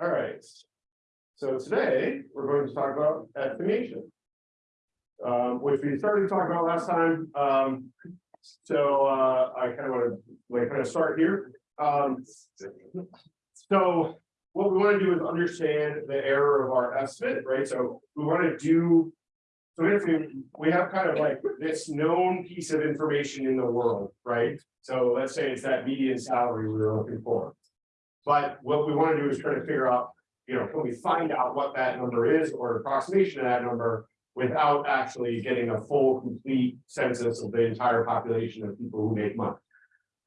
All right. So today, we're going to talk about estimation. Um, which we started to talk about last time, um, so, uh, I kind of want to, like, kind of start here, um. So, what we want to do is understand the error of our estimate, right, so we want to do. So if we, we have kind of like this known piece of information in the world, right, so let's say it's that median salary we were looking for. But what we want to do is try to figure out, you know, can we find out what that number is or approximation of that number? Without actually getting a full, complete census of the entire population of people who make money.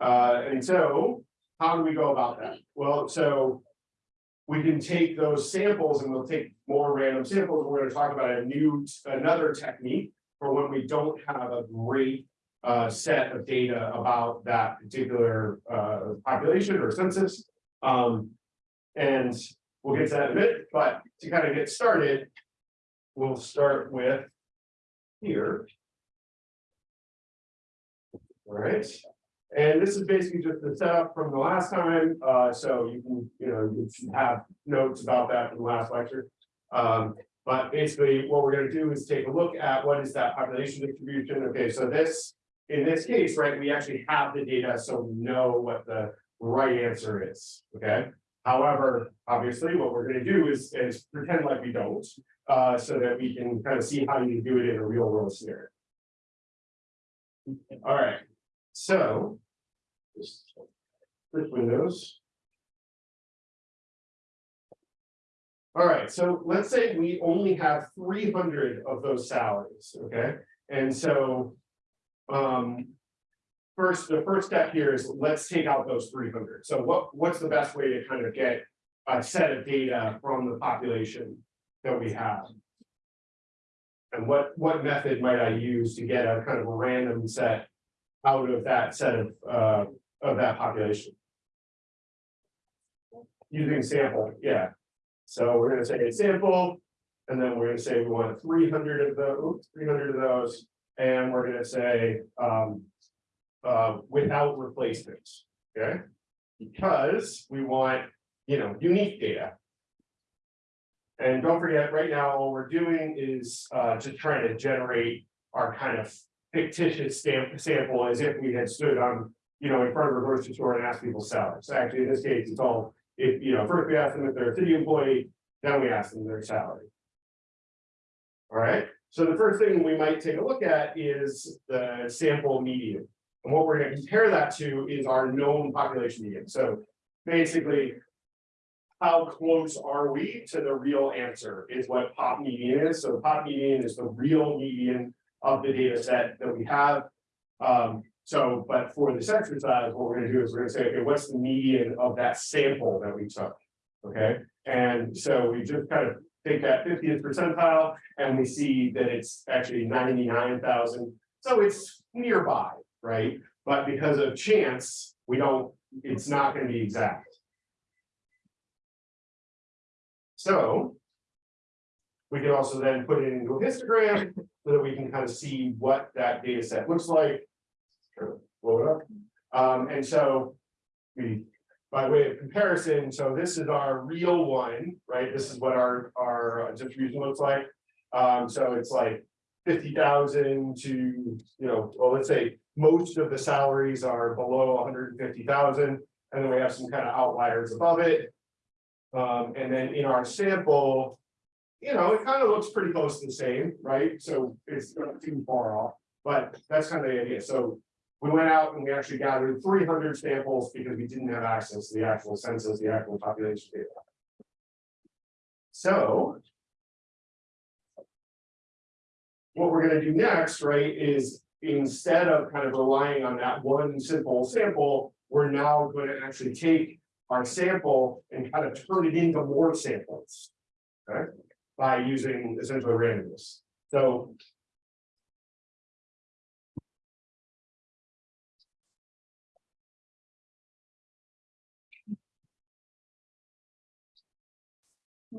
Uh, and so, how do we go about that? Well, so. We can take those samples and we'll take more random samples. We're gonna talk about a new, another technique. For when we don't have a great uh set of data about that particular uh population or census. Um, and we'll get to that in a bit, but to kind of get started. We'll start with here. All right, and this is basically just the setup from the last time, uh, so you can, you know, you have notes about that from the last lecture. Um, but basically, what we're gonna do is take a look at what is that population distribution, okay, so this. In this case, right, we actually have the data, so we know what the right answer is, okay? However, obviously, what we're gonna do is, is pretend like we don't, uh, so that we can kind of see how you do it in a real world scenario. All right, so. just windows. All right, so let's say we only have three hundred of those salaries, okay, and so. Um, First, the first step here is let's take out those three hundred. So what, what's the best way to kind of get a set of data from the population that we have? And what, what method might I use to get a kind of a random set out of that set of, uh, of that population? Using sample, yeah. So we're gonna say a sample, and then we're gonna say we want three hundred of those, three hundred of those, and we're gonna say, um uh, without replacements, okay? Because we want, you know, unique data. And don't forget, right now, all we're doing is, uh, just trying to generate our kind of fictitious stamp sample as if we had stood on, you know, in front of a grocery store and asked people salaries. So actually, in this case, it's all, if, you know, first we ask them if they're a city employee, then we ask them their salary. All right, so the first thing we might take a look at is the sample median. And what we're gonna compare that to is our known population median, so basically. How close are we to the real answer is what pop median is, so pop median is the real median of the data set that we have. Um, so, but for this exercise, what we're gonna do is we're gonna say, okay, what's the median of that sample that we took? Okay, and so we just kind of take that fiftieth percentile and we see that it's actually ninety-nine thousand. So it's nearby, right? But because of chance, we don't, it's not gonna be exact. So. We can also then put it into a histogram so that we can kind of see what that data set looks like. Blow it up. Um, and so. We, by way of comparison, so this is our real one, right? This is what our, our distribution looks like. Um, so it's like fifty thousand to, you know, well, let's say most of the salaries are below hundred and then we have some kind of outliers above it. Um, and then in our sample, you know, it kind of looks pretty close to the same, right? So it's not too far off, but that's kind of the idea. So we went out and we actually gathered three hundred samples because we didn't have access to the actual census, the actual population data. So. What we're gonna do next, right, is instead of kind of relying on that one simple sample, we're now going to actually take our sample and kind of turn it into more samples. Okay, by using essentially randomness. So.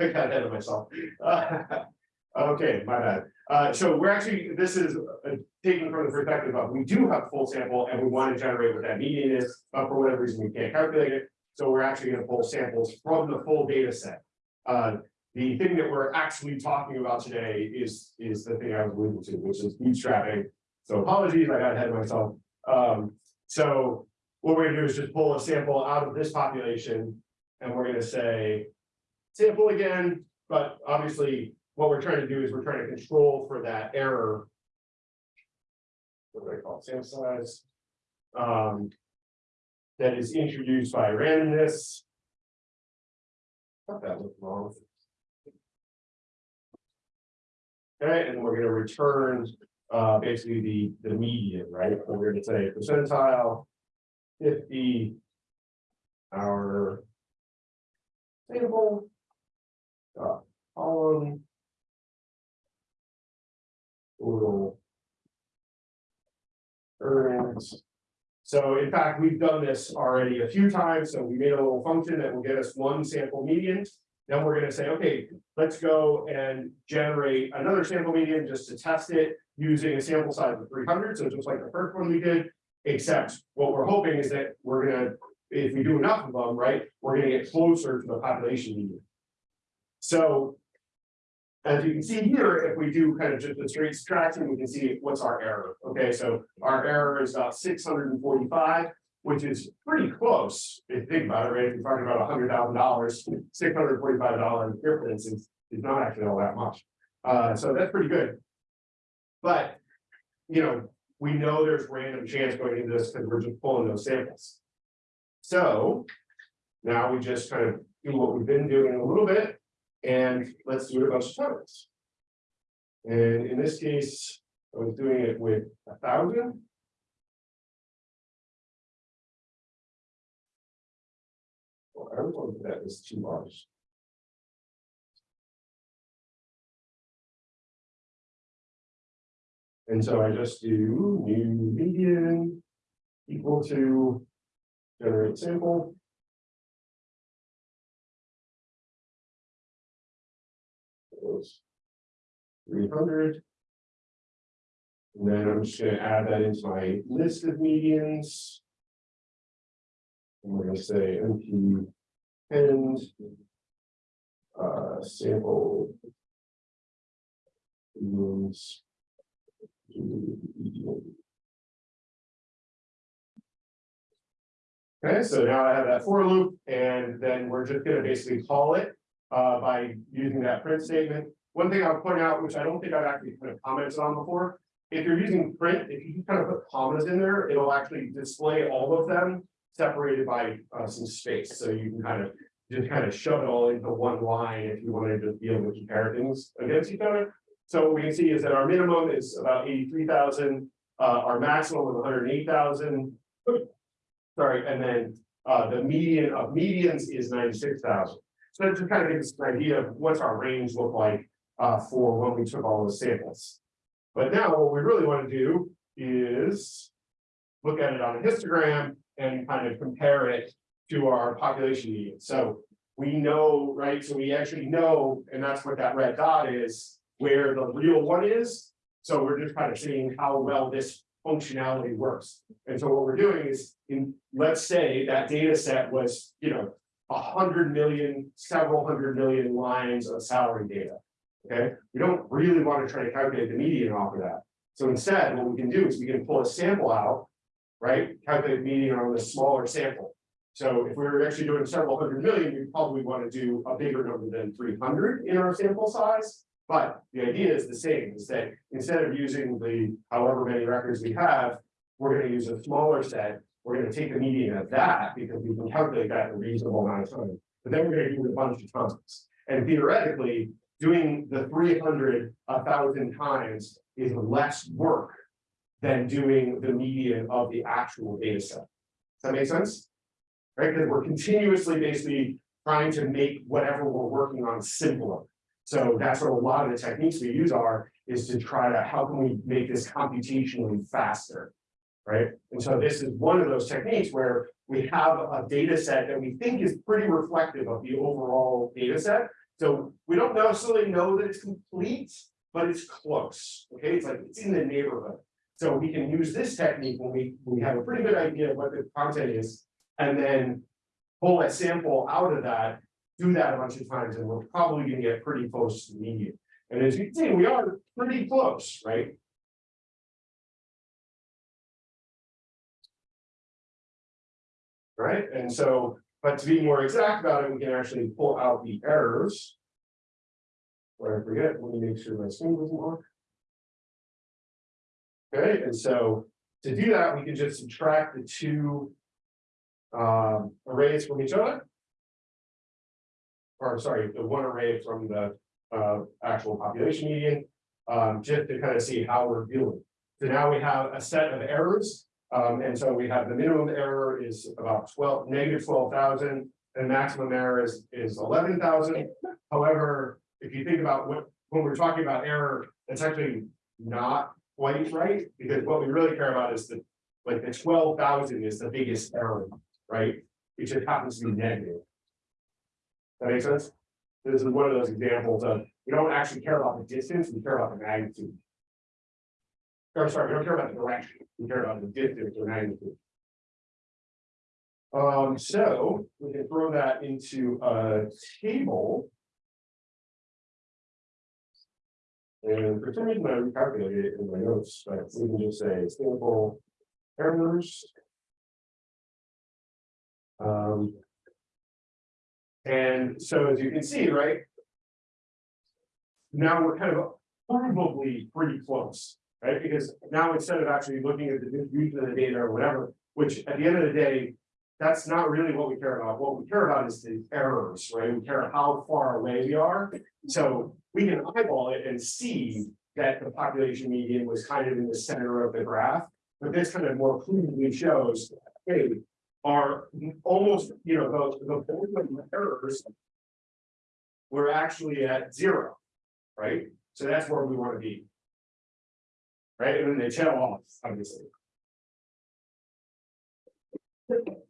I got ahead of myself. Okay, my bad. Uh, so we're actually, this is uh, taken from the perspective of, we do have full sample and we want to generate what that median is, but for whatever reason, we can't calculate it. So we're actually gonna pull samples from the full data set. Uh, the thing that we're actually talking about today is, is the thing I was alluding to, which is bootstrapping. So apologies, I got ahead of myself. Um, so what we're gonna do is just pull a sample out of this population. And we're gonna say, sample again, but obviously what we're trying to do is we're trying to control for that error. What do I call it, sample size? Um. That is introduced by randomness. Thought that looked wrong. Okay, and we're gonna return, uh, basically the, the median, right? We're gonna say percentile. Fifty. Our. Table. Uh, column. So in fact, we've done this already a few times, so we made a little function that will get us one sample median. Then we're gonna say, okay, let's go and generate another sample median just to test it using a sample size of three hundred, so just like the first one we did. Except what we're hoping is that we're gonna, if we do enough of them, right, we're gonna get closer to the population median. So. As you can see here, if we do kind of just the straight subtraction, we can see what's our error. Okay, so our error is about six hundred and forty-five. Which is pretty close, if you think about it, right? If you're talking about hundred thousand dollars, six hundred forty-five dollar difference is, is not actually all that much. Uh, so that's pretty good. But, you know, we know there's random chance going into this because we're just pulling those samples. So now we just kind of do what we've been doing a little bit and let's do it a bunch of times. And in this case, I was doing it with a thousand. Well, I don't if that was too large. And so I just do new median equal to generate sample. Three hundred. And then I'm just gonna add that into my list of medians. And we're gonna say NP and uh, sample. Means. Okay, so now I have that for loop, and then we're just gonna basically call it uh, by using that print statement. One thing I'll point out, which I don't think I've actually kind of commented on before, if you're using print, if you kind of put commas in there, it'll actually display all of them separated by uh, some space, so you can kind of just kind of shove it all into one line if you wanted to be able to compare things against each other. So what we can see is that our minimum is about eighty-three thousand, uh, our maximum is hundred and eight thousand. Sorry, and then, uh, the median of medians is ninety-six thousand. So just kind of gives us an idea of what's our range look like, uh, for when we took all those samples. But now what we really want to do is look at it on a histogram and kind of compare it to our population median. So we know, right, so we actually know, and that's what that red dot is, where the real one is. So we're just kind of seeing how well this functionality works. And so what we're doing is in, let's say that data set was, you know, a hundred million, several hundred million lines of salary data. Okay, we don't really want to try to calculate the median off of that. So instead, what we can do is we can pull a sample out, right? Calculate the median on the smaller sample. So if we were actually doing several hundred million, we probably want to do a bigger number than three hundred in our sample size. But the idea is the same, is that instead of using the however many records we have, we're gonna use a smaller set. We're gonna take the median of that because we can calculate that in a reasonable amount of time. But then we're gonna do it a bunch of times. And theoretically, doing the three hundred a thousand times is less work than doing the median of the actual data set. Does that make sense? Right, because we're continuously basically trying to make whatever we're working on simpler. So that's what a lot of the techniques we use are, is to try to, how can we make this computationally faster? Right, and so this is one of those techniques where we have a data set that we think is pretty reflective of the overall data set. So we don't necessarily know that it's complete, but it's close, okay, it's like, it's in the neighborhood. So we can use this technique when we, we have a pretty good idea of what the content is, and then. Pull a sample out of that, do that a bunch of times, and we're probably gonna get pretty close to the median. And as you can see, we are pretty close, right? Right, and so, but to be more exact about it, we can actually pull out the errors. Where I forget, let me make sure my screen doesn't work. Okay, and so to do that, we can just subtract the two. Um, arrays from each other. Or sorry, the one array from the uh actual population median, um, just to kind of see how we're doing. So now we have a set of errors, um, and so we have the minimum error is about twelve, negative twelve thousand. And maximum error is is eleven thousand. However, if you think about what, when we're talking about error, it's actually not quite right, because what we really care about is the. Like the twelve thousand is the biggest error, right? It just happens to be negative. That makes sense? This is one of those examples of, we don't actually care about the distance, we care about the magnitude. Or sorry, we don't care about the direction, we care about the distance or magnitude. Um, so we can throw that into a table. And for some reason I recalculated it in my notes, but we can just say sample errors. Um. And so as you can see, right? Now we're kind of probably pretty close, right? Because now instead of actually looking at the distribution of the data or whatever, which at the end of the day. That's not really what we care about. What we care about is the errors, right? We care how far away we are. So we can eyeball it and see that the population median was kind of in the center of the graph. But this kind of more clearly shows, hey, are almost, you know, the, the the errors. We're actually at zero, right? So that's where we want to be. Right, and then they tail off, obviously.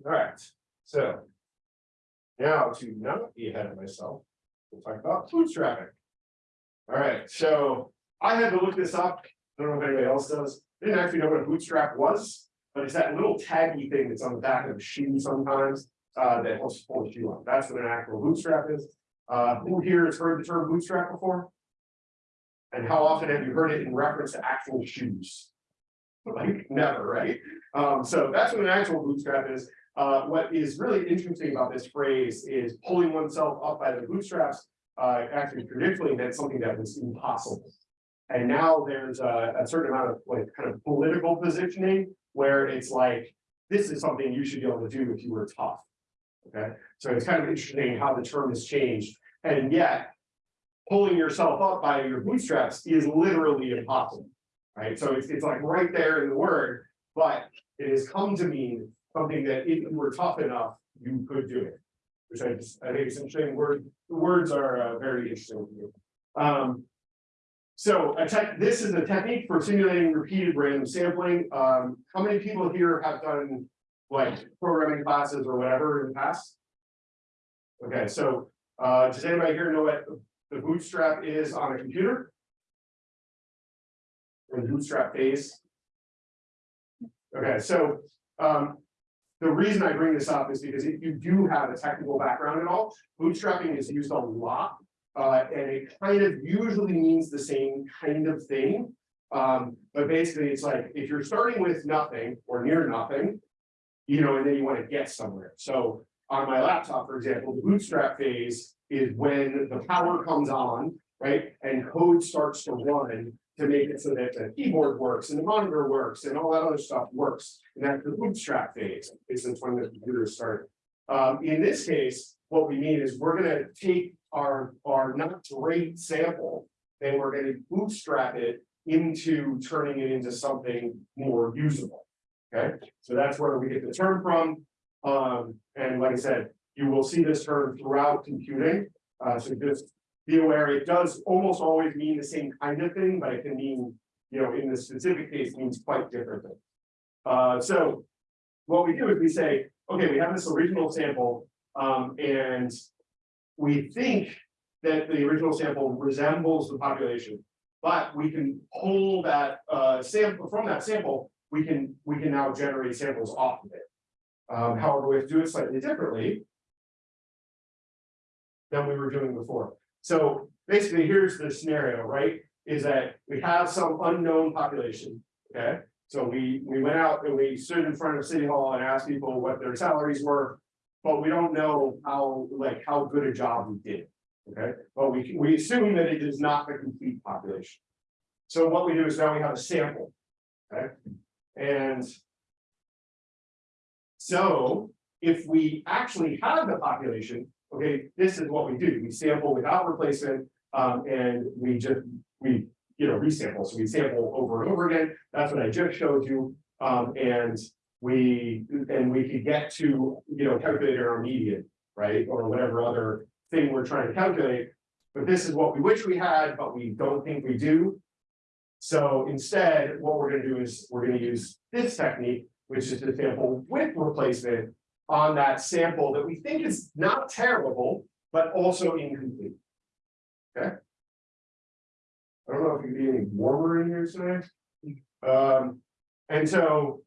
Alright, so. Now to not be ahead of myself, we'll talk about bootstrapping. Alright, so I had to look this up, I don't know if anybody else does, didn't actually know what a bootstrap was. But it's that little taggy thing that's on the back of a shoe sometimes, uh, that helps pull the shoe up, that's what an actual bootstrap is. Uh, who here has heard the term bootstrap before? And how often have you heard it in reference to actual shoes? Like, never, right? Um, so that's what an actual bootstrap is. Uh, what is really interesting about this phrase is pulling oneself up by the bootstraps. Uh, actually traditionally meant something that was impossible. And now there's a, a certain amount of like kind of political positioning where it's like, this is something you should be able to do if you were tough. Okay, so it's kind of interesting how the term has changed, and yet. Pulling yourself up by your bootstraps is literally impossible, right? So it's, it's like right there in the word, but it has come to mean something that if you were tough enough, you could do it. Which I just, I think it's interesting, word, the words are uh, very interesting. Um, so tech, this is a technique for simulating repeated random sampling. Um, how many people here have done like programming classes or whatever in the past? Okay, so uh, does anybody here know what the bootstrap is on a computer? Or the bootstrap phase? Okay, so um, the reason I bring this up is because if you do have a technical background at all, bootstrapping is used a lot uh, and it kind of usually means the same kind of thing. Um, but basically it's like, if you're starting with nothing or near nothing. You know, and then you want to get somewhere. So on my laptop, for example, the bootstrap phase is when the power comes on, right? And code starts to run to make it so that the keyboard works and the monitor works and all that other stuff works. And that's the bootstrap phase, is when the computer started. Um, in this case, what we mean is we're gonna take our, our not great sample. And we're gonna bootstrap it into turning it into something more usable. Okay, so that's where we get the term from. Um, and like I said, you will see this term throughout computing. Uh, so just be aware, it does almost always mean the same kind of thing, but it can mean, you know, in the specific case means quite different things. Uh, so what we do is we say, okay, we have this original sample, um, and we think that the original sample resembles the population. But we can pull that uh sample from that sample, we can, we can now generate samples off of it. Um, however, we have to do it slightly differently. Than we were doing before. So basically, here's the scenario, right? Is that we have some unknown population, okay? So we, we went out and we stood in front of City Hall and asked people what their salaries were. But we don't know how, like, how good a job we did, okay? But we, we assume that it is not the complete population. So what we do is now we have a sample, okay? And. So if we actually have the population, okay, this is what we do, we sample without replacement. Um, and we just, we, you know, resample, so we sample over and over again, that's what I just showed you. Um, and we, and we could get to, you know, calculate our median, right, or whatever other thing we're trying to calculate. But this is what we wish we had, but we don't think we do. So instead, what we're gonna do is, we're gonna use this technique, which is to sample with replacement. On that sample that we think is not terrible, but also incomplete. Okay? I don't know if you could be any warmer in here tonight. Um, and so.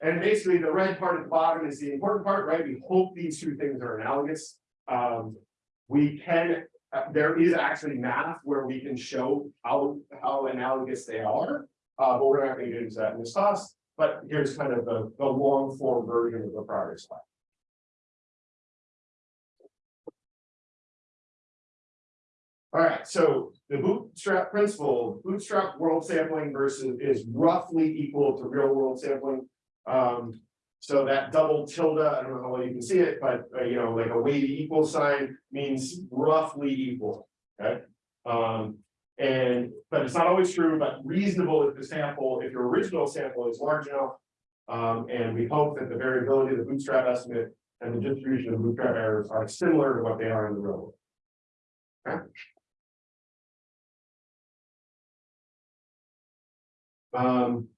And basically, the red part at the bottom is the important part, right? We hope these two things are analogous. Um, we can, uh, there is actually math where we can show how, how analogous they are. Uh, but we're not gonna get into that in this class, but here's kind of the, the long form version of the prior slide. All right, so the bootstrap principle, bootstrap world sampling versus is roughly equal to real world sampling. Um, so that double tilde, I don't know how well you can see it, but uh, you know, like a weighty equal sign means roughly equal, okay? Um, and, but it's not always true, but reasonable if the sample, if your original sample is large enough. Um, and we hope that the variability of the bootstrap estimate and the distribution of bootstrap errors are similar to what they are in the real world. Okay? Um,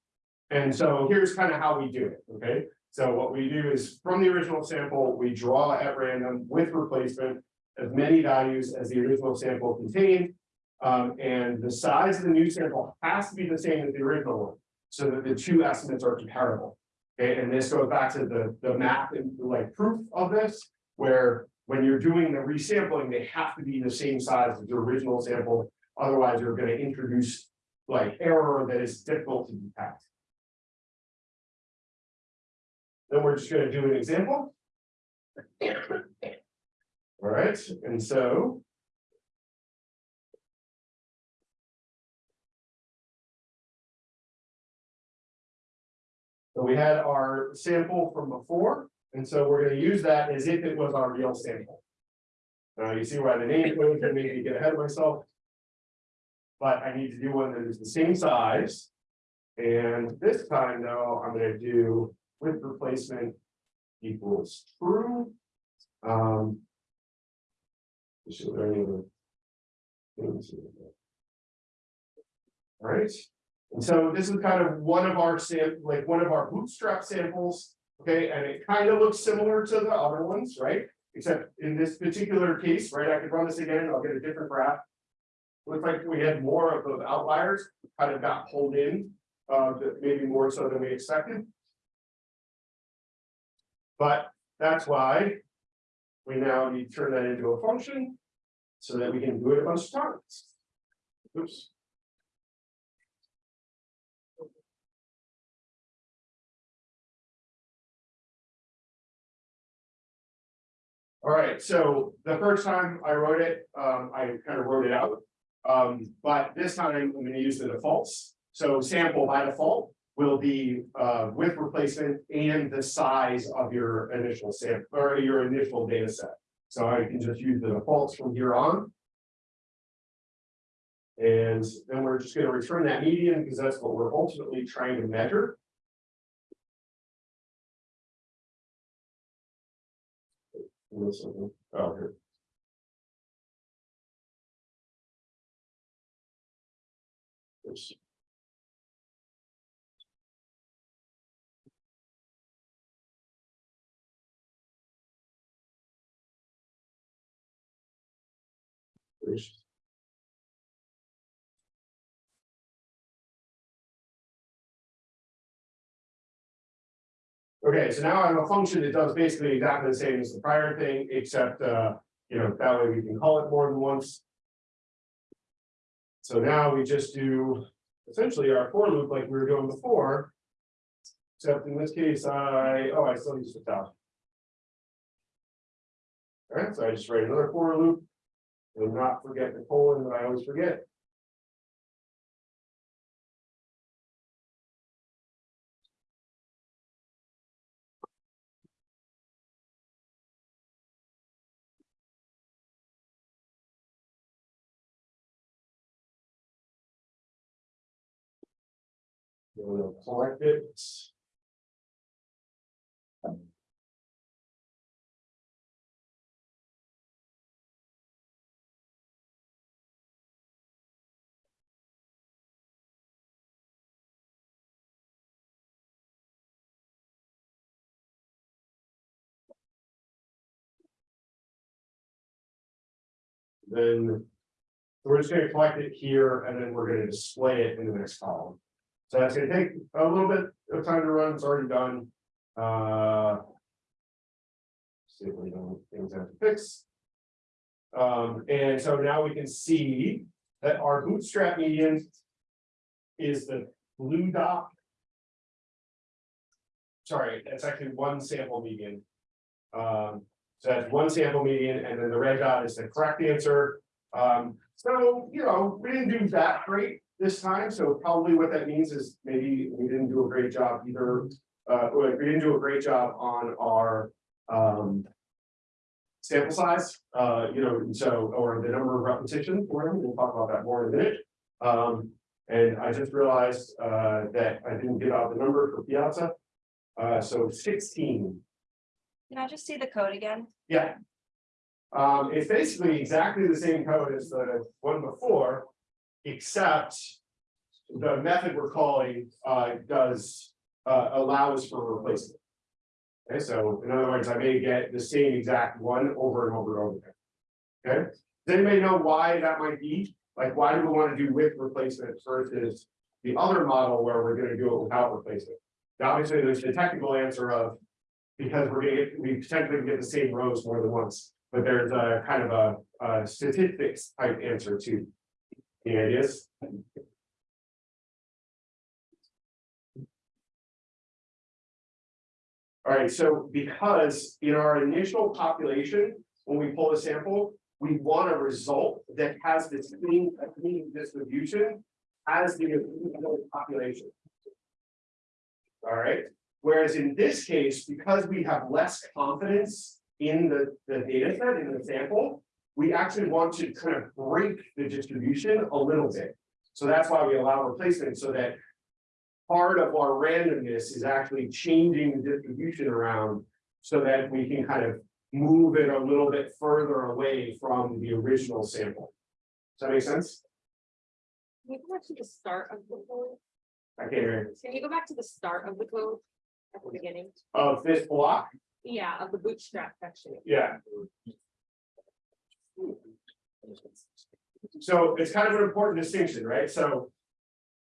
and so here's kind of how we do it, okay? So what we do is from the original sample, we draw at random with replacement as many values as the original sample contained. Um, and the size of the new sample has to be the same as the original one, so that the two estimates are comparable. Okay, and this goes back to the, the math and like proof of this, where when you're doing the resampling, they have to be the same size as the original sample. Otherwise, you're gonna introduce like error that is difficult to detect. Then we're just gonna do an example. All right, and so. So we had our sample from before, and so we're gonna use that as if it was our real sample. You see why the name goes, and maybe get ahead of myself. But I need to do one that is the same size. And this time though, I'm gonna do with replacement equals true. Um. All right, so this is kind of one of our like one of our bootstrap samples, okay, and it kind of looks similar to the other ones, right? Except in this particular case, right, I could run this again, I'll get a different graph. Looks like we had more of those outliers, kind of got pulled in, uh, maybe more so than we expected. But that's why we now need to turn that into a function so that we can do it a bunch of times. Oops. All right, so the first time I wrote it, um, I kind of wrote it out. Um, but this time I'm gonna use the defaults. So sample by default will be uh with replacement and the size of your initial sample or your initial data set. So I can just use the defaults from here on. And then we're just gonna return that median because that's what we're ultimately trying to measure. Oh, here. Okay, so now I have a function that does basically exactly the same as the prior thing, except, uh, you know, that way we can call it more than once. So now we just do essentially our for loop like we were doing before. Except in this case, I, oh, I still need to switch out. Alright, so I just write another for loop. And not forget the colon that I always forget. We'll collect it. Then. We're just gonna collect it here and then we're gonna display it in the next column. So that's gonna take a little bit of time to run, it's already done. Uh. See if we don't, things have to fix. Um, and so now we can see that our bootstrap median. Is the blue dot. Sorry, that's actually one sample median. Um, so that's one sample median, and then the red dot is the correct answer. Um, so, you know, we didn't do that great this time, so probably what that means is maybe we didn't do a great job either. Uh, we didn't do a great job on our, um. Sample size, uh, you know, and so, or the number of repetitions, for them. we'll talk about that more in a minute. Um, and I just realized, uh, that I didn't give out the number for Piazza. Uh, so sixteen, Can I just see the code again? yeah. Um, it's basically exactly the same code as the one before, except. The method we're calling, uh, does, uh, allows for replacement. Okay, so in other words, I may get the same exact one over and over and over again. Okay, does anybody know why that might be? Like, why do we want to do with replacement versus the other model where we're gonna do it without replacement? Now, Obviously, there's the technical answer of. Because we're gonna get, we potentially get the same rows more than once, but there's a kind of a, a statistics type answer to. The ideas. All right, so because in our initial population, when we pull a sample, we want a result that has the same distribution as the original population. All right, whereas in this case, because we have less confidence in the, the data set, in the sample. We actually want to kind of break the distribution a little bit. So that's why we allow replacement so that. Part of our randomness is actually changing the distribution around so that we can kind of move it a little bit further away from the original sample. Does that make sense? Can you go back to the start of the code? I can't hear. Can you go back to the start of the code? At the beginning? Of this block, Yeah, of the bootstrap section. yeah. So it's kind of an important distinction, right? So.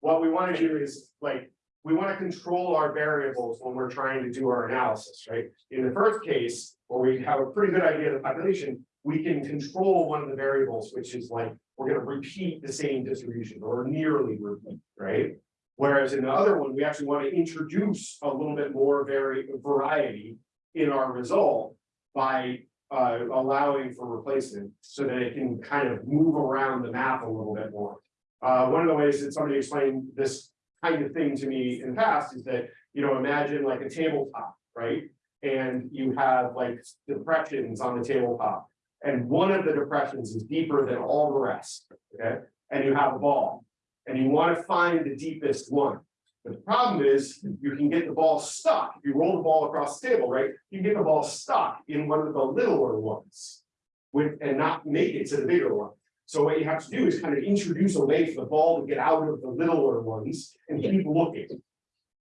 What we want to do is like, we want to control our variables when we're trying to do our analysis, right? In the first case, where we have a pretty good idea of the population, we can control one of the variables, which is like, we're gonna repeat the same distribution or nearly repeat, right? Whereas in the other one, we actually want to introduce a little bit more vari- variety in our result by uh, allowing for replacement so that it can kind of move around the map a little bit more. Uh, one of the ways that somebody explained this kind of thing to me in the past is that, you know, imagine like a tabletop, right? And you have like depressions on the tabletop. And one of the depressions is deeper than all the rest, okay? And you have a ball. And you want to find the deepest one. But the problem is, you can get the ball stuck. If you roll the ball across the table, right? You can get the ball stuck in one of the littler ones. With, and not make it to the bigger one. So what you have to do is kind of introduce a way for the ball to get out of the littler ones and keep looking.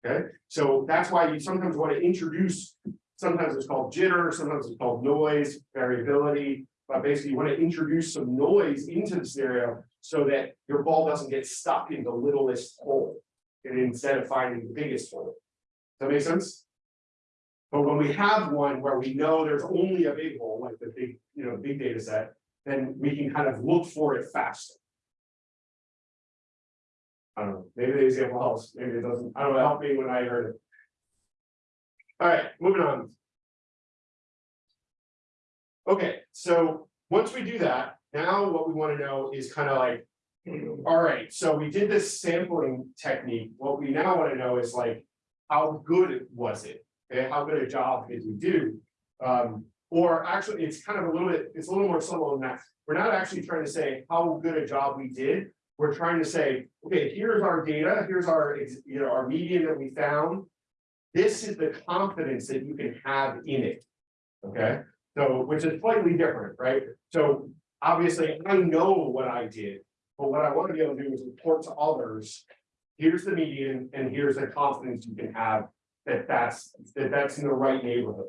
Okay, so that's why you sometimes want to introduce, sometimes it's called jitter, sometimes it's called noise, variability. but basically you want to introduce some noise into the scenario so that your ball doesn't get stuck in the littlest hole. And instead of finding the biggest hole. Does that make sense? But when we have one where we know there's only a big hole, like the big, you know, big data set, then we can kind of look for it faster. I don't know, maybe the example helps, maybe it doesn't, I don't know, help me when I heard it. All right, moving on. Okay, so once we do that, now what we want to know is kind of like. All right, so we did this sampling technique, what we now want to know is like, how good was it? Okay, how good a job did we do? Um, or actually, it's kind of a little bit, it's a little more subtle than that. We're not actually trying to say how good a job we did. We're trying to say, okay, here's our data, here's our, you know, our median that we found. This is the confidence that you can have in it. Okay, so which is slightly different, right? So obviously, I know what I did. But what I want to be able to do is report to others. Here's the median and here's the confidence you can have that that's, that that's in the right neighborhood.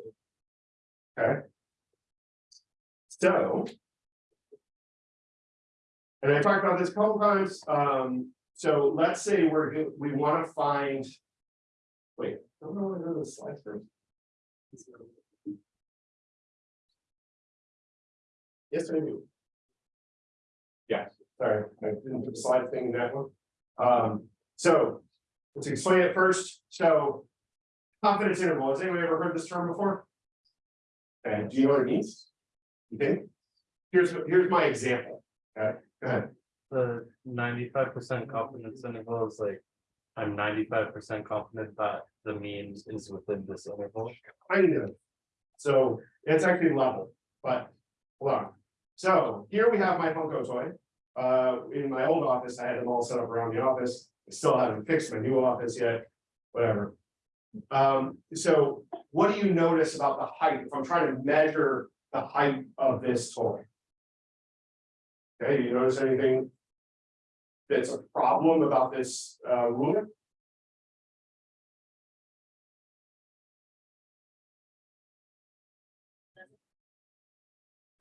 Okay. So. And I talked about this a couple times, um, so let's say we're, we wanna find. Wait, I don't know where the slides first. Yes, I do. Yeah, sorry, I didn't put the slide thing in that one. Um, so, let's explain it first, so. Confidence interval, has anyone ever heard this term before? And do you know what it means? You think? Here's, here's my example, okay, go ahead. The ninety-five percent confidence interval is like, I'm ninety-five percent confident that the mean is within this interval. kind of. So it's actually level, but hold on. So here we have my Funko toy. Uh, in my old office, I had them all set up around the office. I Still haven't fixed my new office yet, whatever. Um, so what do you notice about the height? If I'm trying to measure the height of this toy? Okay, do you notice anything? That's a problem about this uh ruler?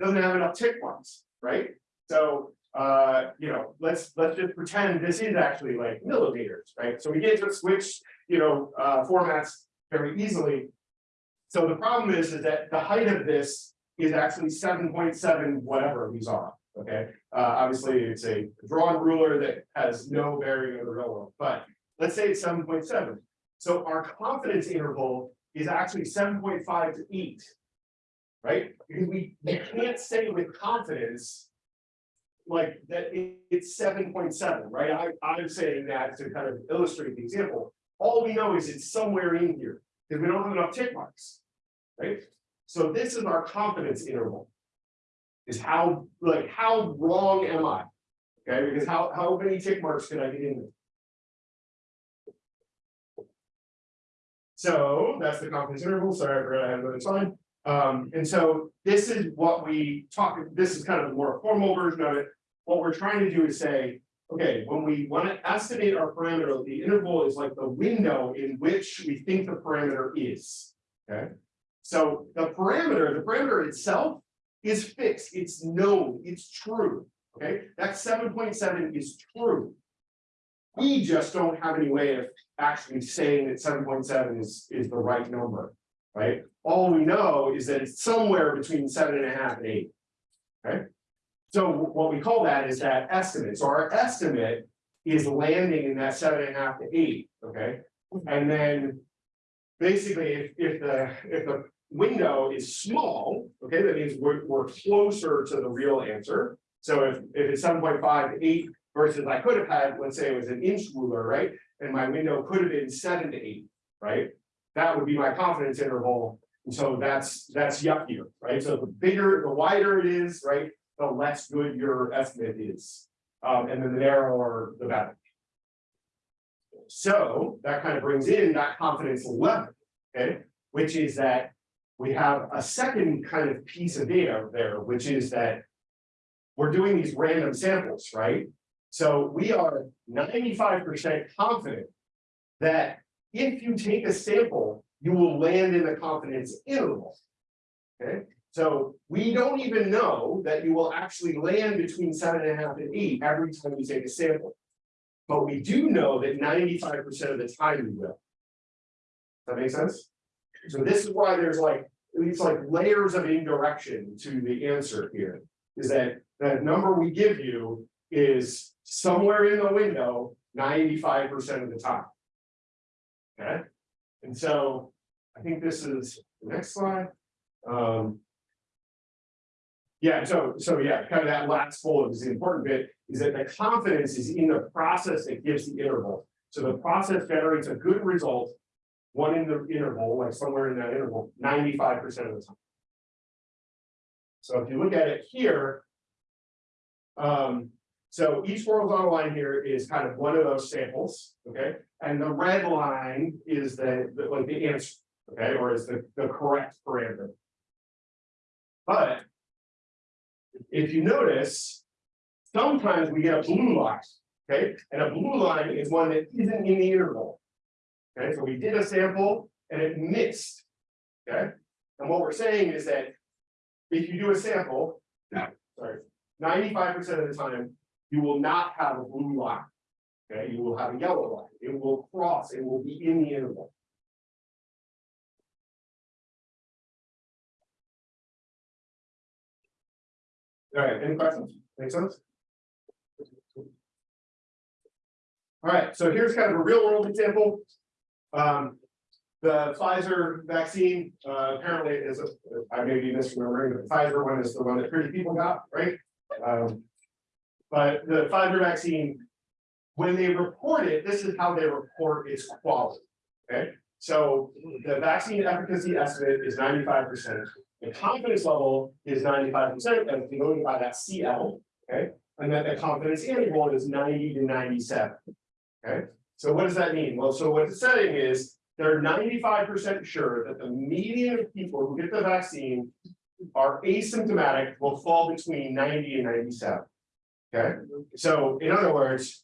doesn't have enough tick marks, right? So, uh, you know, let's, let's just pretend this is actually like millimeters, right? So we get to switch, you know, uh, formats very easily. So the problem is, is that the height of this is actually seven point seven, whatever these are, okay? Uh, obviously, it's a drawn ruler that has no bearing in the real world, but let's say it's seven point seven. So our confidence interval is actually seven point five to eight. Right, because we, we can't say with confidence. Like that it- it's seven point seven, right? I, I'm saying that to kind of illustrate the example. All we know is it's somewhere in here, because we don't have enough tick marks. Right? So this is our confidence interval. Is how, like, how wrong am I? Okay, because how, how many tick marks can I get in? there? So that's the confidence interval, sorry, I forgot I had another sign. Um, and so this is what we talk, this is kind of the more formal version of it. What we're trying to do is say, okay, when we want to estimate our parameter, the interval is like the window in which we think the parameter is. Okay? So the parameter, the parameter itself is fixed, it's known, it's true. Okay, that seven point seven is true. We just don't have any way of actually saying that seven point seven is, is the right number, right? All we know is that it's somewhere between seven and a half and eight. Okay? So what we call that is that estimate. So our estimate is landing in that seven and a half to eight, okay? Mm-hmm. And then basically, if, if the, if the window is small, okay, that means we're, we're closer to the real answer. So if, if it's seven point five to eight versus I could have had, let's say it was an inch ruler, right? And my window could have been seven to eight, right? That would be my confidence interval. And so that's, that's yuckier, right? So the bigger, the wider it is, right? The less good your estimate is. Um, and then the narrower, the better. So that kind of brings in that confidence level, okay? Which is that we have a second kind of piece of data there, which is that we're doing these random samples, right? So we are ninety-five percent confident that if you take a sample, you will land in the confidence interval. Okay, So we don't even know that you will actually land between seven and a half and eight every time you take a sample. But we do know that ninety-five percent of the time you will. Does that make sense? So this is why there's like, it's like layers of indirection to the answer here. Is that, that number we give you is somewhere in the window, ninety-five percent of the time. Okay, and so I think this is the next slide. Um. Yeah, so, so yeah, kind of that last bullet is the important bit, is that the confidence is in the process that gives the interval. So the process generates a good result. One in the interval, like somewhere in that interval, ninety-five percent of the time. So if you look at it here. Um, so each horizontal line here is kind of one of those samples, okay? And the red line is the, the- like the answer, okay, or is the, the correct parameter. But. If you notice. Sometimes we get a blue line, okay, and a blue line is one that isn't in the interval. Okay, so we did a sample and it missed. Okay, and what we're saying is that. If you do a sample, sorry, ninety-five percent of the time, you will not have a blue line. Okay, you will have a yellow line, it will cross, it will be in the interval. All right, any questions? Make sense? All right, so here's kind of a real world example. Um, the Pfizer vaccine, uh, apparently is, a- I may be misremembering, but the Pfizer one is the one that pretty people got, right? Um, but the Pfizer vaccine, when they report it, this is how they report its quality, okay? So the vaccine efficacy estimate is ninety-five percent. The confidence level is ninety-five percent, and denoted by that CL, okay? And then the confidence interval is ninety to ninety-seven. Okay, so what does that mean? Well, so what it's saying is, they're ninety-five percent sure that the median of people who get the vaccine. Are asymptomatic, will fall between ninety and ninety-seven. Okay, so in other words.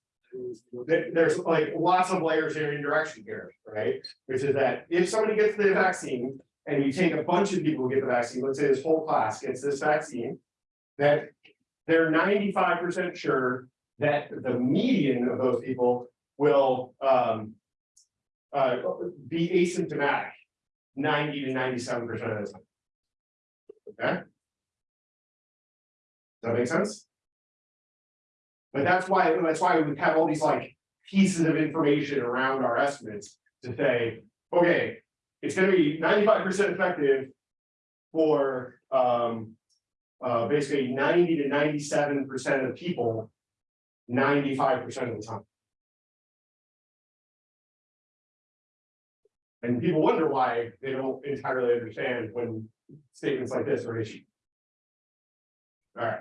there- there's like lots of layers in indirection here, right? Which is that if somebody gets the vaccine and you take a bunch of people who get the vaccine, let's say this whole class gets this vaccine. That they're ninety-five percent sure that the median of those people will um. Uh, be asymptomatic, ninety to ninety-seven percent of the time. Okay? Does that make sense? But that's why, that's why we have all these like pieces of information around our estimates to say, okay. It's gonna be ninety-five percent effective for um. Uh, basically ninety to ninety-seven percent of people. Ninety-five percent of the time. And people wonder why they don't entirely understand when statements like this are issued. Alright.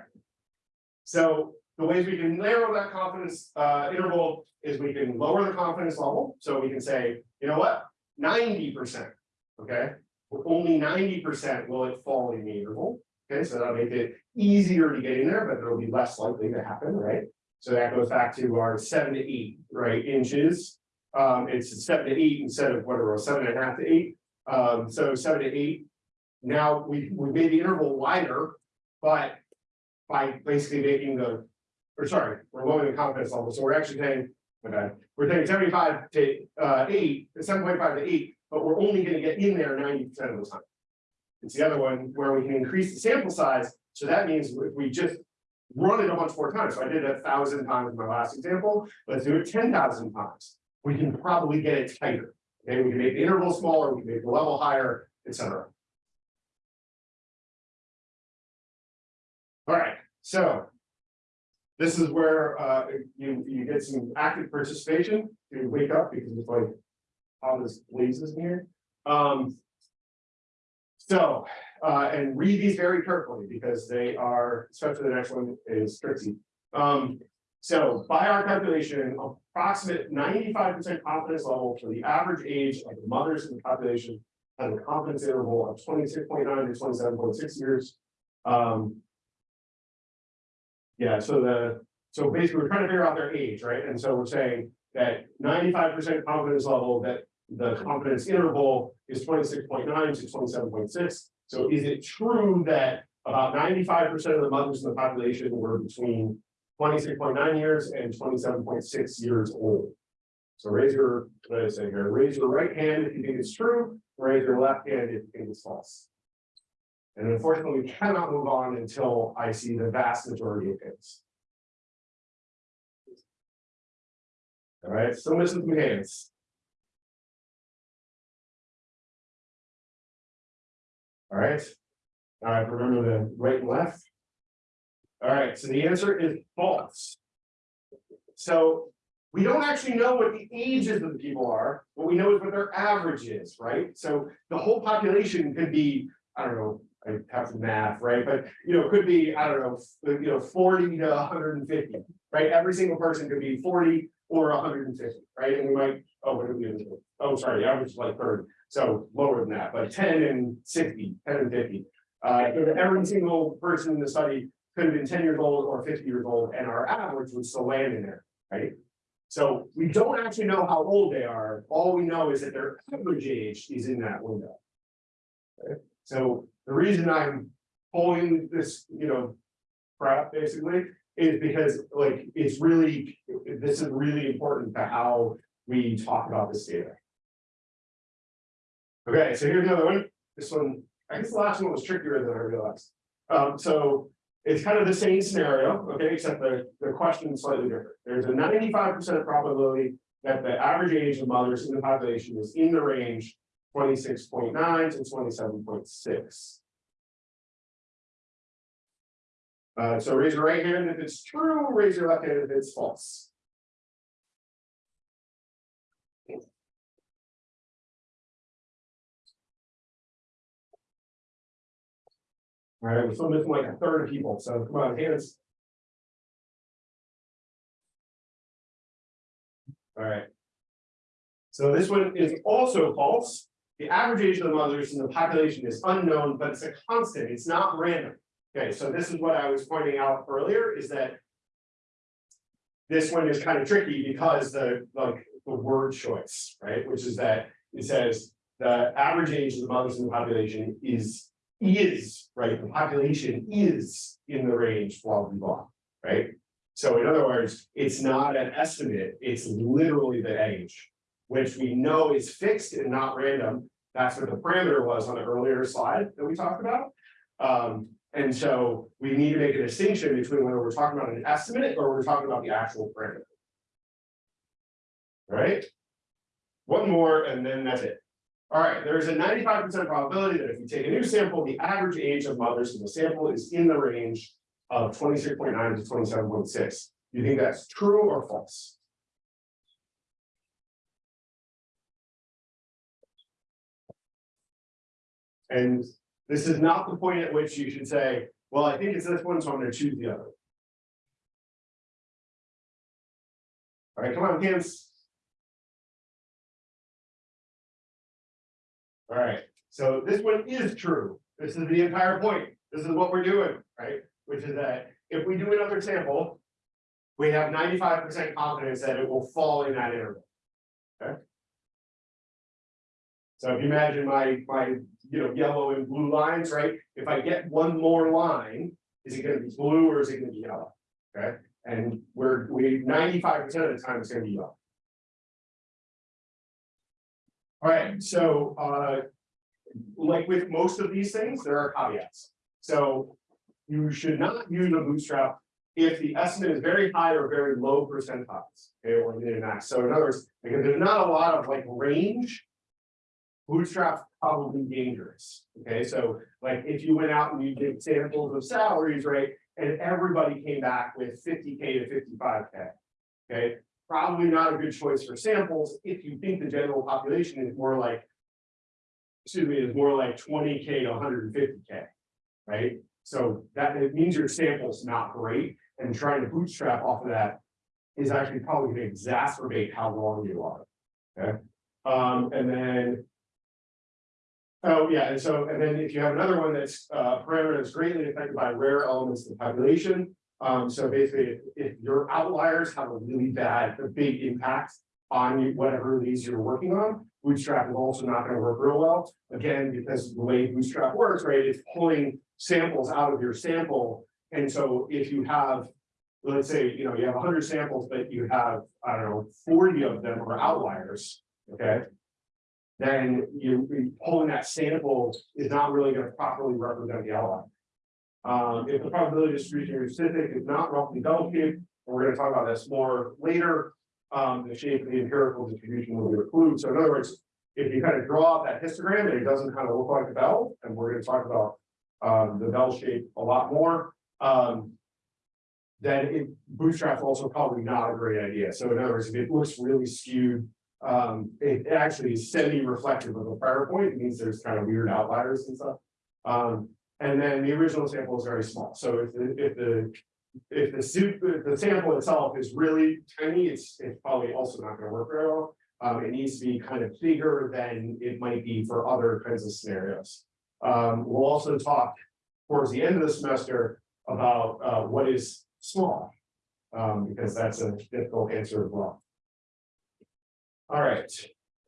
So the ways we can narrow that confidence uh interval is we can lower the confidence level, so we can say, you know what? Ninety percent, okay? Only ninety percent will it fall in the interval, okay, so that'll make it easier to get in there, but it'll be less likely to happen, right? So that goes back to our seven to eight, right, inches. Um, it's seven to eight instead of whatever, seven and a half to eight, um, so seven to eight. Now, we, we made the interval wider, but by basically making the, or sorry, we're lowering the confidence level, so we're actually saying, okay, we're saying seventy-five to, uh, eight, seven point five to eight, but we're only gonna get in there ninety percent of the time. It's the other one where we can increase the sample size, so that means if we just run it a bunch more times, so I did a thousand times in my last example, let's do it ten thousand times. We can probably get it tighter, okay, we can make the interval smaller, we can make the level higher, et cetera. All right, so. This is where uh you you get some active participation, you wake up because it's like. How this blazes in here, um. So, uh, and read these very carefully because they are, especially the next one is tricky. Um, so by our calculation, approximate ninety-five percent confidence level for the average age of the mothers in the population. Has a confidence interval of twenty-six point nine to twenty-seven point six years. Um. Yeah, so the, so basically, we're trying to figure out their age, right? And so we're saying that ninety-five percent confidence level, that the confidence interval is twenty-six point nine to twenty-seven point six. So is it true that about ninety-five percent of the mothers in the population were between twenty-six point nine years and twenty-seven point six years old? So raise your, what did I say here, raise your right hand if you think it's true, raise your left hand if you think it's false. And unfortunately, we cannot move on until I see the vast majority of hands. All right, so missing some hands. All right. All right, remember the right and left. All right, so the answer is false. So we don't actually know what the ages of the people are, what we know is what their average is, right? So the whole population could be, I don't know, I have some math, right? But you know, it could be, I don't know, you know, forty to hundred and fifty, right? Every single person could be forty or hundred and fifty, right? And we might, oh, what we? Oh, sorry, the average is like thirty, so lower than that, but ten and 60, 10 and fifty. Uh, so every single person in the study could have been ten years old or fifty years old, and our average would still land in there, right? So we don't actually know how old they are, all we know is that their average age is in that window. Okay, so the reason I'm pulling this, you know, crap basically is because like it's really this is really important to how we talk about this data. Okay, so here's another one. This one, I guess the last one was trickier than I realized. Um, so it's kind of the same scenario, okay, except the, the question is slightly different. There's a 95% probability that the average age of mothers in the population is in the range 26.9 to 27.6. Uh, so raise your right hand if it's true, raise your left hand if it's false. All right, we're still missing like a third of people, so come on, hands. All right. So this one is also false. The average age of the mothers in the population is unknown, but it's a constant, it's not random. Okay, so this is what I was pointing out earlier, is that. This one is kind of tricky because the, like, the word choice, right, which is that it says. The average age of the mothers in the population is, is, right, the population is in the range, blah, blah, blah, right? So in other words, it's not an estimate, it's literally the age. Which we know is fixed and not random, that's what the parameter was on the earlier slide that we talked about. Um, and so we need to make a distinction between whether we're talking about an estimate or we're talking about the actual parameter. Right? One more and then that's it. All right, there's a ninety-five percent probability that if you take a new sample, the average age of mothers in the sample is in the range of twenty-six point nine to twenty-seven point six. You think that's true or false? And this is not the point at which you should say, well, I think it's this one, so I'm gonna choose the other. All right, come on, hands. All right, so this one is true. This is the entire point. This is what we're doing, right? Which is that if we do another sample. We have ninety-five percent confidence that it will fall in that interval. Okay? So if you imagine my, my, you know, yellow and blue lines, right? If I get one more line, is it gonna be blue or is it gonna be yellow? Okay, and we're, we, ninety-five percent of the time it's gonna be yellow. All right, so, uh. Like with most of these things, there are caveats. So you should not use a bootstrap if the estimate is very high or very low percentiles, okay, or min max. So in other words, because there's not a lot of like range. Bootstrap's probably dangerous, okay, so like if you went out and you did samples of salaries, right? And everybody came back with fifty K to fifty-five K. Okay, probably not a good choice for samples if you think the general population is more like. Excuse me, is more like twenty K to hundred and fifty K, right? So that it means your sample's not great and trying to bootstrap off of that. Is actually probably gonna exacerbate how wrong you are. Okay, um, and then. Oh, yeah, and so, and then if you have another one that's uh parameter that's greatly affected by rare elements of the population. Um, so basically, if, if your outliers have a really bad, a big impact on whatever these you're working on. Bootstrap is also not gonna work real well, again, because the way Bootstrap works, right, it's pulling samples out of your sample. And so if you have, let's say, you know, you have hundred samples, but you have, I don't know, forty of them are outliers, okay? Then you, you pulling that sample is not really gonna properly represent the outlier. Um, if the probability distribution is specific is not roughly bell shaped, and we're gonna talk about this more later. Um, the shape of the empirical distribution will be included, so in other words, if you kind of draw that histogram and it doesn't kind of look like a bell, and we're gonna talk about. Um, the bell shape a lot more, um. Then it bootstrap's also probably not a great idea, so in other words, if it looks really skewed. Um, it it actually is semi-reflective of the prior point, it means there's kind of weird outliers and stuff. Um, and then the original sample is very small, so if the, if the. If the suit, if the sample itself is really tiny, it's, it's probably also not gonna work very well. Um, it needs to be kind of bigger than it might be for other kinds of scenarios. Um, we'll also talk towards the end of the semester about, uh, what is small. Um, because that's a difficult answer as well. All right,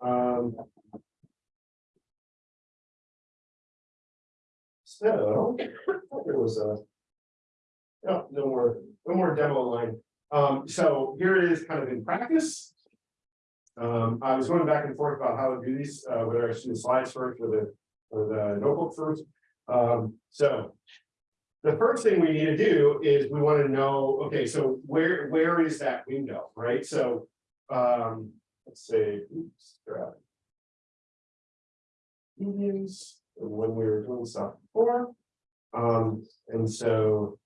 um. So, there was a. No, no more, no more demo line. Um, so here it is kind of in practice. Um, I was going back and forth about how to do these, uh, whether I should do slides first or the, or the notebook first. Um, so. The first thing we need to do is we want to know, okay, so where, where is that window, right? So, um, let's say, oops. grab Medians, when we were doing stuff before. Um, and so.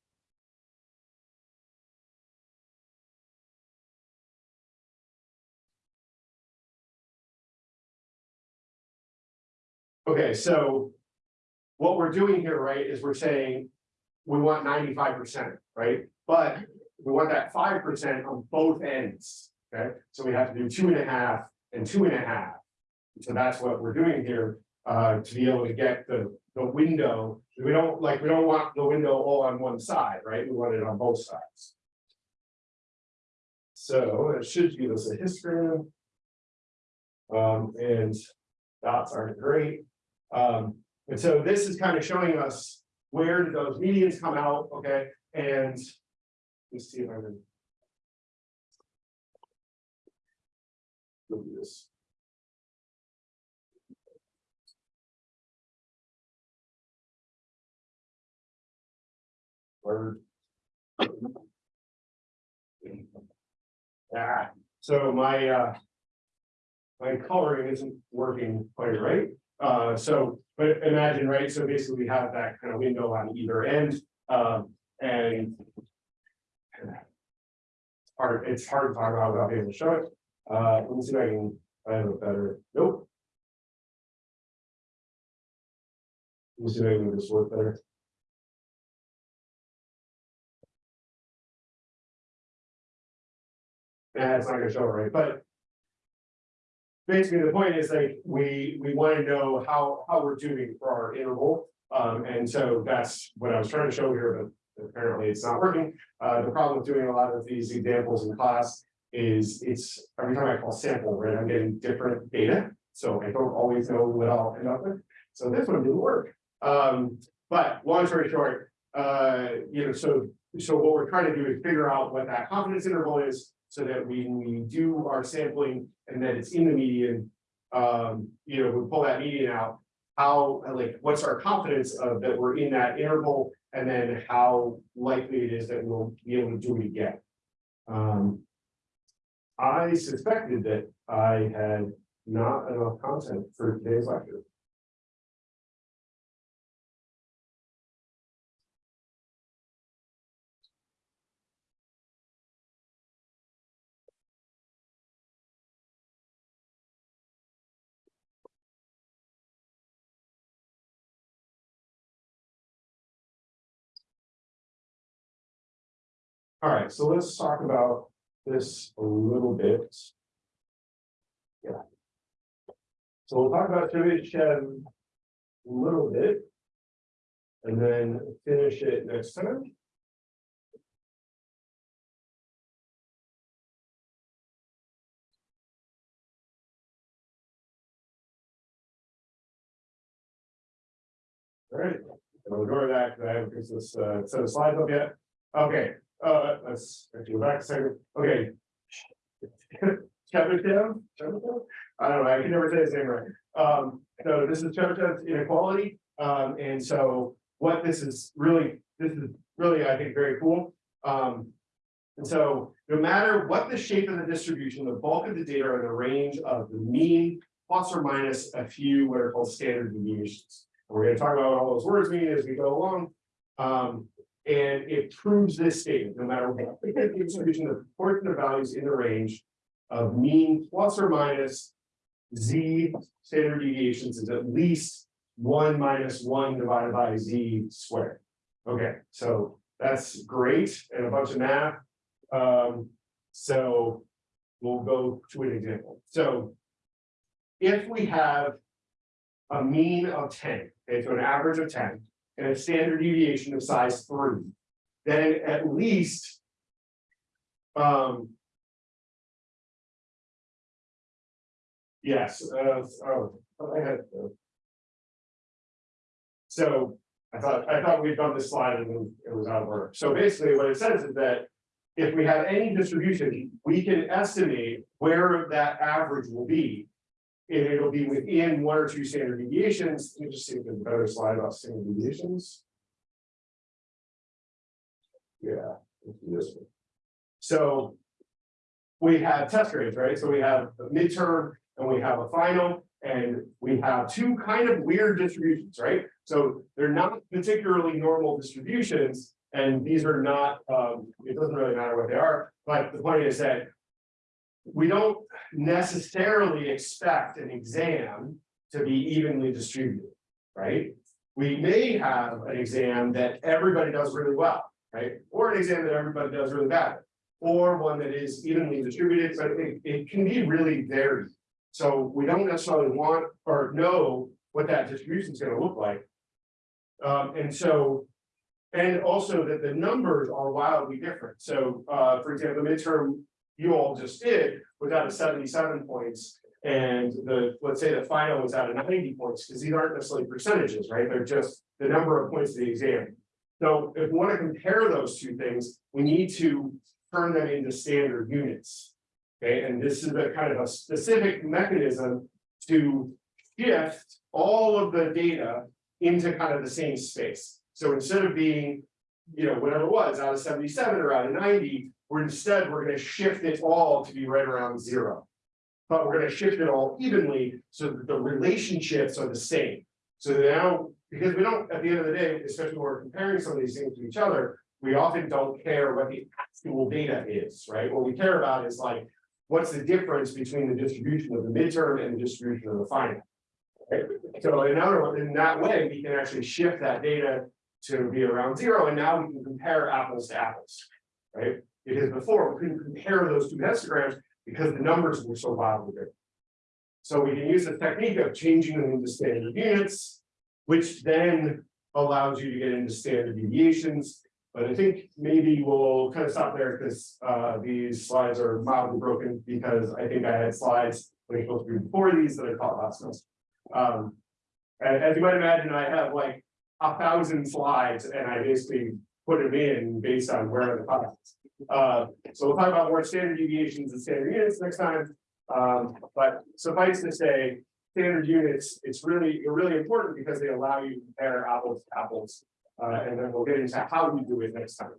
Okay, so. What we're doing here, right, is we're saying. We want ninety-five percent, right? But we want that five percent on both ends, okay? So we have to do two and a half and two and a half. So that's what we're doing here, uh, to be able to get the, the window. We don't, like, we don't want the window all on one side, right? We want it on both sides. So it should give us a histogram. Um, and dots aren't great. Um, and so this is kind of showing us where did those medians come out, okay, and. Let's see if I can. Look at this. Word. Ah, so my, uh. My coloring isn't working quite right, uh, so, but imagine, right, so basically we have that kind of window on either end, um, and. Hard, it's hard to talk about without being able to show it, uh, let me see if I can, have a better, nope. Let me see if I can make this work better. Yeah, it's not gonna show right, but. Basically, the point is like, we, we wanna know how, how we're doing for our interval. Um, and so that's what I was trying to show here, but apparently it's not working. Uh, the problem with doing a lot of these examples in class. Is it's, every time I call sample, right, I'm getting different data, so I don't always know what I'll end up with. So this one didn't work. Um, but long story short, uh, you know, so, so what we're trying to do is figure out what that confidence interval is. So that we, we do our sampling and that it's in the median. Um, you know, we pull that median out. How, like, what's our confidence of that we're in that interval? And then how likely it is that we'll be able to do it again. Um. I suspected that I had not enough content for today's lecture. All right, so let's talk about this a little bit. Yeah. So we'll talk about Tribute a little bit and then finish it next time. All right, and we'll go back. I haven't this uh, set of slides up yet. Okay, uh, let's, go back a second, okay. Chebyshev. I don't know, I can never say his name right. Um, so this is ten inequality, um, and so what this is really, this is really, I think, very cool. Um, and so no matter what the shape of the distribution, the bulk of the data are the range of the mean plus or minus a few what are called standard deviations. And We're gonna talk about all those words mean as we go along. Um, and it proves this statement, no matter what the distribution of values in the range of mean plus or minus z standard deviations is at least one minus one divided by z squared. Okay, so that's great and a bunch of math. Um, so we'll go to an example. So if we have a mean of ten, okay, so an average of ten, and a standard deviation of size three, then at least um Yes, uh, oh, I had. uh, So I thought, I thought we'd done this slide and it was out of order. So basically what it says is that. If we have any distribution, we can estimate where that average will be. And it'll be within one or two standard deviations. Let me just see if there's a better slide about standard deviations. Yeah, this one. So. We have test grades, right? So we have a midterm and we have a final. And we have two kind of weird distributions, right? So they're not particularly normal distributions. And these are not, um, it doesn't really matter what they are, but the point is that. We don't necessarily expect an exam to be evenly distributed, right? We may have an exam that everybody does really well, right? Or an exam that everybody does really bad. Or one that is evenly distributed, but it, it can be really varied. So we don't necessarily want or know what that distribution is gonna look like. Um, and so. And also that the numbers are wildly different. So, uh, for example, the midterm you all just did was out of 77 points. And the let's say the final was out of 90 points, because these aren't necessarily percentages, right? They're just the number of points of the exam. So if we want to compare those two things, we need to turn them into standard units. Okay, and this is a kind of a specific mechanism to shift all of the data into kind of the same space. So instead of being, you know, whatever it was out of 77 or out of 90, where instead we're going to shift it all to be right around zero. But we're going to shift it all evenly so that the relationships are the same. So now, because we don't, at the end of the day, especially when we're comparing some of these things to each other, we often don't care what the actual data is, right? What we care about is like, what's the difference between the distribution of the midterm and the distribution of the final? Right? So in other in that way, we can actually shift that data to be around zero, and now we can compare apples to apples, right? Because before we couldn't compare those two histograms because the numbers were so wildly different. So we can use the technique of changing them into standard units, which then allows you to get into standard deviations. But I think maybe we'll kind of stop there because uh these slides are mildly broken because I think I had slides when I supposed to be before these that I taught last semester. Um, and as you might imagine, I have like a thousand slides and I basically put them in based on where the classes. Uh, so we'll talk about more standard deviations and standard units next time. Um, but suffice to say, standard units, it's really, really important because they allow you to compare apples to apples. Uh, and then we'll get into how we do it next time.